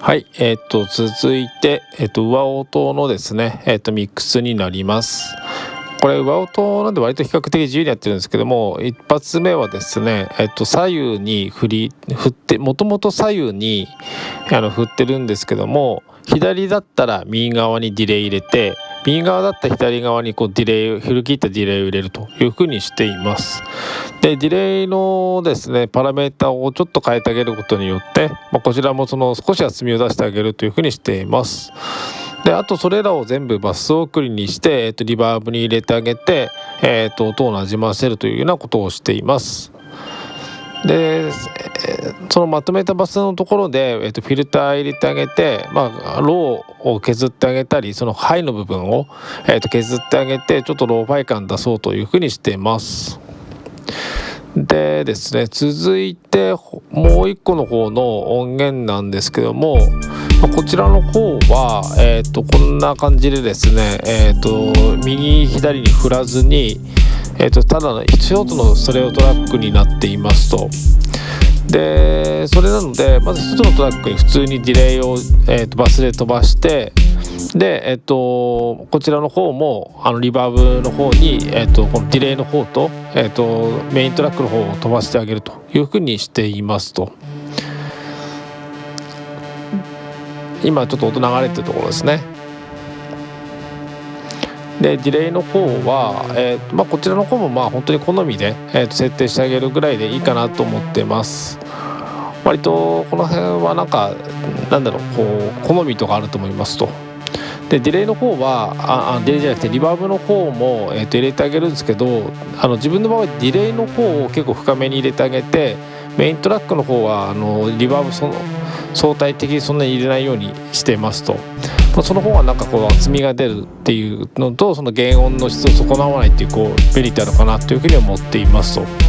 はい、えっ、と続いて、えっ、と上音のですね、えっ、とミックスになります。これ上音なんで割と比較的自由にやってるんですけども一発目はですね、えっと、左右に振り振ってもともと左右にあの振ってるんですけども左だったら右側にディレイ入れて右側だった左側にこうディレイ振り切ったディレイを入れるというふうにしています。でディレイのですねパラメータをちょっと変えてあげることによって、まあ、こちらもその少し厚みを出してあげるというふうにしています。であとそれらを全部バス送りにして、えー、とリバーブに入れてあげて、えー、と音をなじませるというようなことをしています。でそのまとめたバスのところで、えー、とフィルター入れてあげて、まあ、ローを削ってあげたりそのハイの部分を、えー、と削ってあげてちょっとローファイ感出そうというふうにしています。でですね続いてもう一個の方の音源なんですけどもこちらの方は、えー、とこんな感じでですね、えー、と右左に振らずに、えー、とただのショートのストレオトラックになっていますと。それなのでまず1つのトラックに普通にディレイを、えー、とバスで飛ばしてで、えっと、こちらの方もあのリバーブの方に、えっと、このディレイの方と、えっと、メイントラックの方を飛ばしてあげるというふうにしていますと。今ちょっと音流れてるところですね。でディレイの方は、えーとまあ、こちらの方もまあ本当に好みで、えー、と設定してあげるぐらいでいいかなと思ってます。割とこの辺はなんかなんだろうこう好みとかあると思いますと。でディレイの方はああディレイじゃなくてリバーブの方も、えー、と入れてあげるんですけどあの自分の場合ディレイの方を結構深めに入れてあげてメイントラックの方はあのリバーブその相対的にそんなに入れないようにしてますと。その方がなんかこう厚みが出るっていうのとその原音の質を損なわないっていうこうメリットあるかなというふうに思っていますと。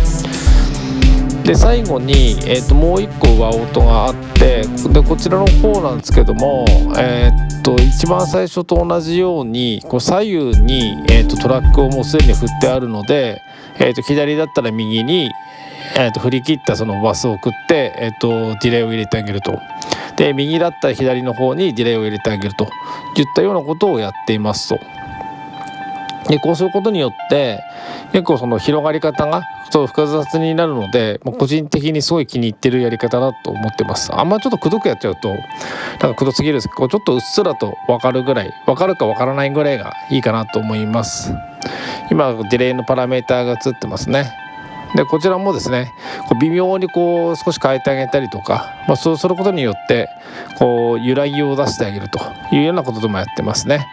で最後に、えー、ともう一個上音があってでこちらの方なんですけども、えー、と一番最初と同じようにこう左右に、えー、とトラックをもうすでに振ってあるので、えー、と左だったら右に、えー、と振り切ったそのバスを送って、えー、とディレイを入れてあげると。で右だったら左の方にディレイを入れてあげるといったようなことをやっていますと。でこうすることによって結構その広がり方がそう複雑になるので、まあ、個人的にすごい気に入ってるやり方だと思ってます。あんまちょっとくどくやっちゃうとなんかくどすぎるんです。けどちょっとうっすらと分かるぐらい分かるか分からないぐらいがいいかなと思います。今ディレイのパラメーターが映ってますね。でこちらもですねこう微妙にこう少し変えてあげたりとか、まあ、そうすることによってこう揺らぎを出してあげるというようなことでもやってますね。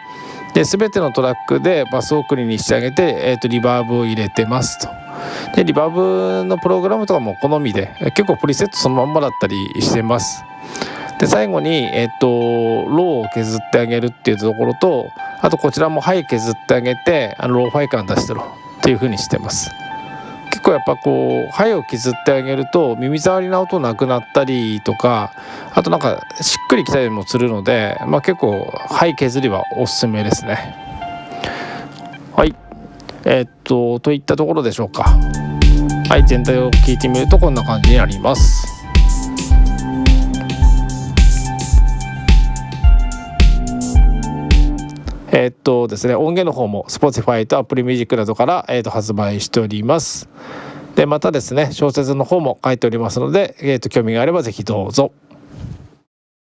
で全てのトラックでバス送りにしてあげて、えー、とリバーブを入れてますと。でリバーブのプログラムとかも好みで結構プリセットそのまんまだったりしてます。で最後に、えっ、とローを削ってあげるっていうところとあとこちらもハイ削ってあげてあのローファイ感出してろっていうふうにしてます。結構やっぱこうハイを削ってあげると耳障りな音なくなったりとかあとなんかしっくりきたりもするので、まあ、結構ハイ削りはおすすめですね。はい。えー、っとといったところでしょうか。はい全体を聞いてみるとこんな感じになります。えー、っとですね、音源の方も Spotify と Apple Music などから、えー、っと発売しております。で、またですね、小説の方も書いておりますので、えー、っと興味があればぜひどうぞ。